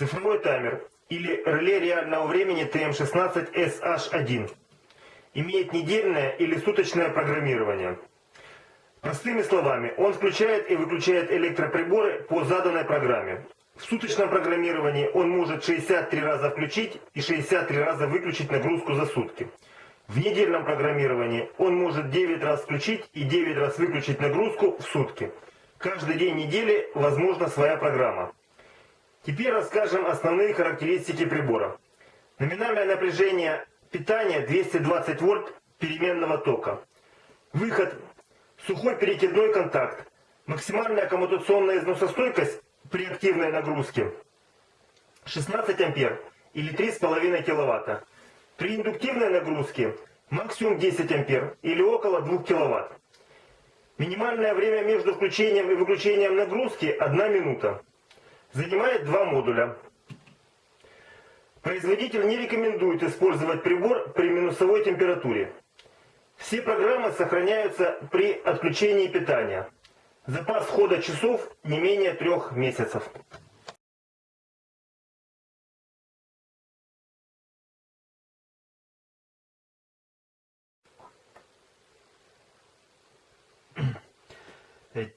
Цифровой таймер или реле реального времени TM16SH1 имеет недельное или суточное программирование. Простыми словами, он включает и выключает электроприборы по заданной программе. В суточном программировании он может 63 раза включить и 63 раза выключить нагрузку за сутки. В недельном программировании он может 9 раз включить и 9 раз выключить нагрузку в сутки. Каждый день недели возможна своя программа. Теперь расскажем основные характеристики прибора. Номинальное напряжение питания 220 вольт переменного тока. Выход сухой перекидной контакт. Максимальная коммутационная износостойкость при активной нагрузке 16 ампер или 3,5 киловатта. При индуктивной нагрузке максимум 10 ампер или около 2 киловатт. Минимальное время между включением и выключением нагрузки 1 минута. Занимает два модуля. Производитель не рекомендует использовать прибор при минусовой температуре. Все программы сохраняются при отключении питания. Запас хода часов не менее трех месяцев.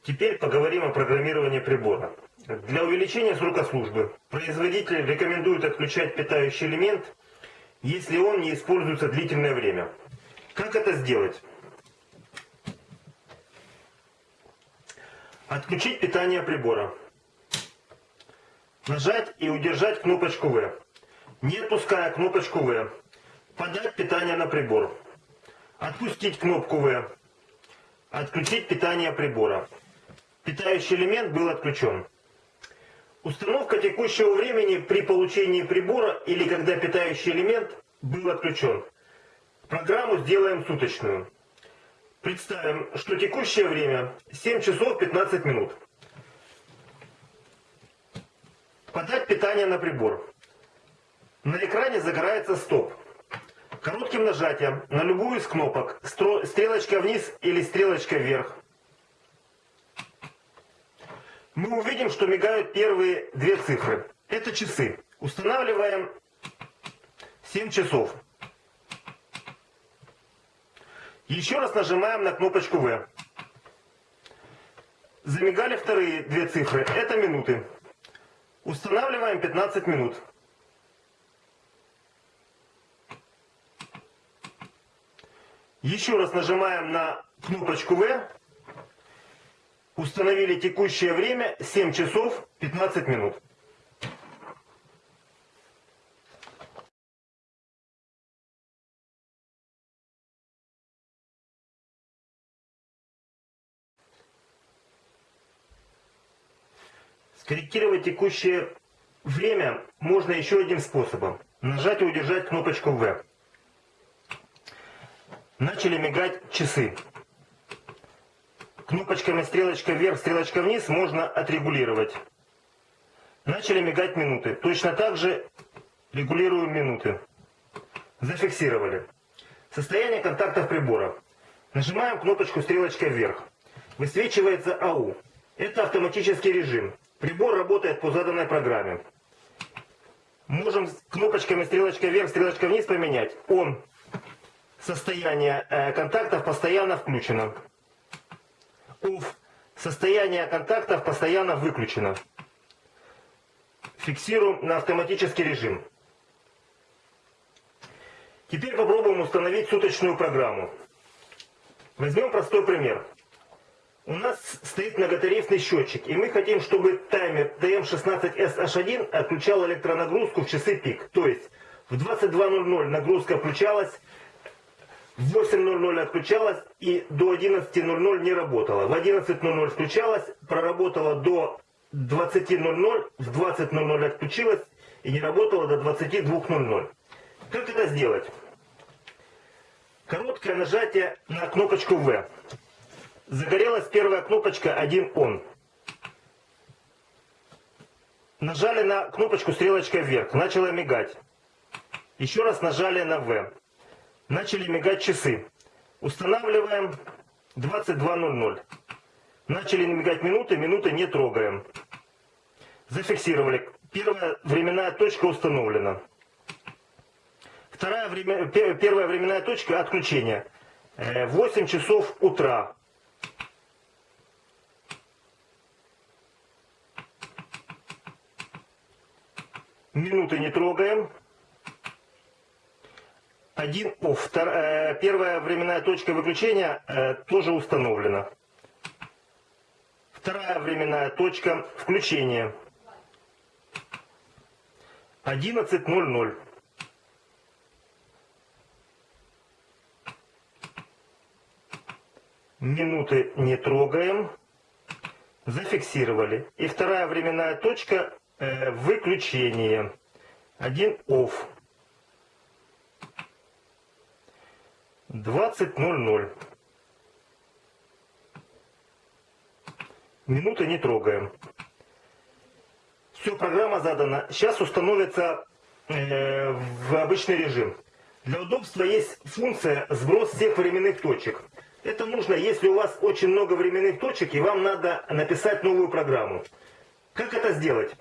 Теперь поговорим о программировании прибора. Для увеличения срока службы производитель рекомендует отключать питающий элемент, если он не используется длительное время. Как это сделать? Отключить питание прибора. Нажать и удержать кнопочку В. Не отпуская кнопочку В. Подать питание на прибор. Отпустить кнопку В. Отключить питание прибора. Питающий элемент был отключен. Установка текущего времени при получении прибора или когда питающий элемент был отключен. Программу сделаем суточную. Представим, что текущее время 7 часов 15 минут. Подать питание на прибор. На экране загорается стоп. Коротким нажатием на любую из кнопок, стрелочка вниз или стрелочка вверх, мы увидим, что мигают первые две цифры. Это часы. Устанавливаем 7 часов. Еще раз нажимаем на кнопочку В. Замигали вторые две цифры. Это минуты. Устанавливаем 15 минут. Еще раз нажимаем на кнопочку В. Установили текущее время 7 часов 15 минут. Скорректировать текущее время можно еще одним способом. Нажать и удержать кнопочку В. Начали мигать часы. Кнопочками стрелочка вверх, стрелочка вниз можно отрегулировать. Начали мигать минуты. Точно так же регулируем минуты. Зафиксировали. Состояние контактов прибора. Нажимаем кнопочку стрелочка вверх. Высвечивается АУ. Это автоматический режим. Прибор работает по заданной программе. Можем кнопочками стрелочка вверх, стрелочка вниз поменять. Он. Состояние э, контактов постоянно включено. OFF. Состояние контактов постоянно выключено. Фиксируем на автоматический режим. Теперь попробуем установить суточную программу. Возьмем простой пример. У нас стоит многотарифный счетчик, и мы хотим, чтобы таймер TM16SH1 отключал электронагрузку в часы пик. То есть в 22.00 нагрузка включалась, в 8.00 отключалась и до 11.00 не работала. В 11.00 включалась, проработала до 20.00, в 20.00 отключилась и не работала до 22.00. Как это сделать? Короткое нажатие на кнопочку В. Загорелась первая кнопочка 1 он. Нажали на кнопочку стрелочкой вверх, начала мигать. Еще раз нажали на В. Начали мигать часы. Устанавливаем 22.00. Начали мигать минуты, минуты не трогаем. Зафиксировали. Первая временная точка установлена. Вторая время, пе- первая временная точка отключения. Э, 8 часов утра. Минуты не трогаем. Один офф. Втор- э, Первая временная точка выключения э, тоже установлена. Вторая временная точка включения. 11.00. Минуты не трогаем. Зафиксировали. И вторая временная точка э, выключение. Один off. 20.00. Минуты не трогаем. Все, программа задана. Сейчас установится э, в обычный режим. Для удобства есть функция сброс всех временных точек. Это нужно, если у вас очень много временных точек и вам надо написать новую программу. Как это сделать?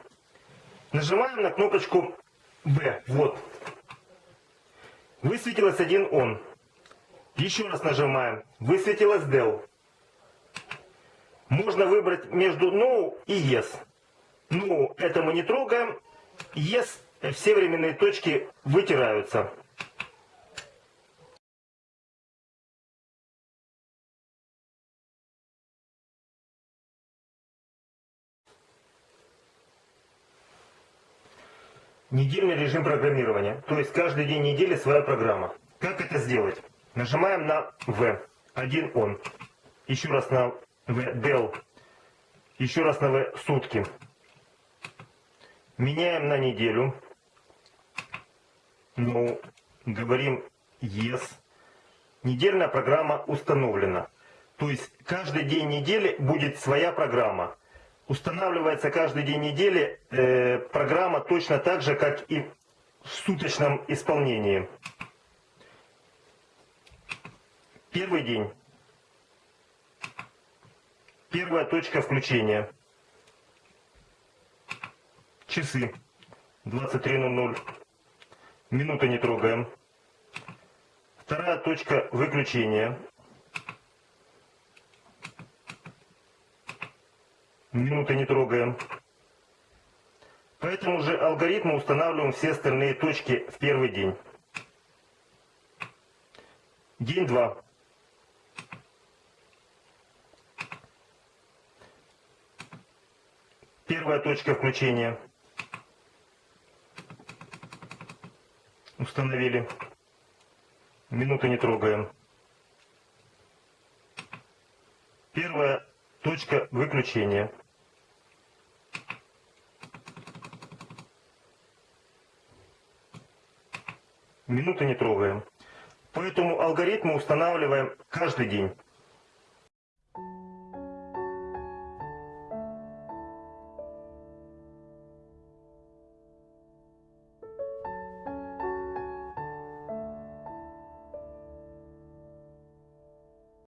Нажимаем на кнопочку B. Вот. Высветилось один он. Еще раз нажимаем. Высветилось del. Можно выбрать между no и yes. Ну, это мы не трогаем. Yes, все временные точки вытираются. Недельный режим программирования. То есть каждый день недели своя программа. Как это сделать? Нажимаем на V. Один он. Еще раз на V. Del. Еще раз на V. Сутки. Меняем на неделю. Ну, говорим yes. Недельная программа установлена. То есть каждый день недели будет своя программа. Устанавливается каждый день недели э, программа точно так же, как и в суточном исполнении. Первый день. Первая точка включения. Часы. 23.00. Минуты не трогаем. Вторая точка выключения. Минуты не трогаем. Поэтому же алгоритмы устанавливаем все остальные точки в первый день. День 2. Первая точка включения. Установили. Минуты не трогаем. Первая точка выключения. Минуты не трогаем. Поэтому алгоритмы устанавливаем каждый день.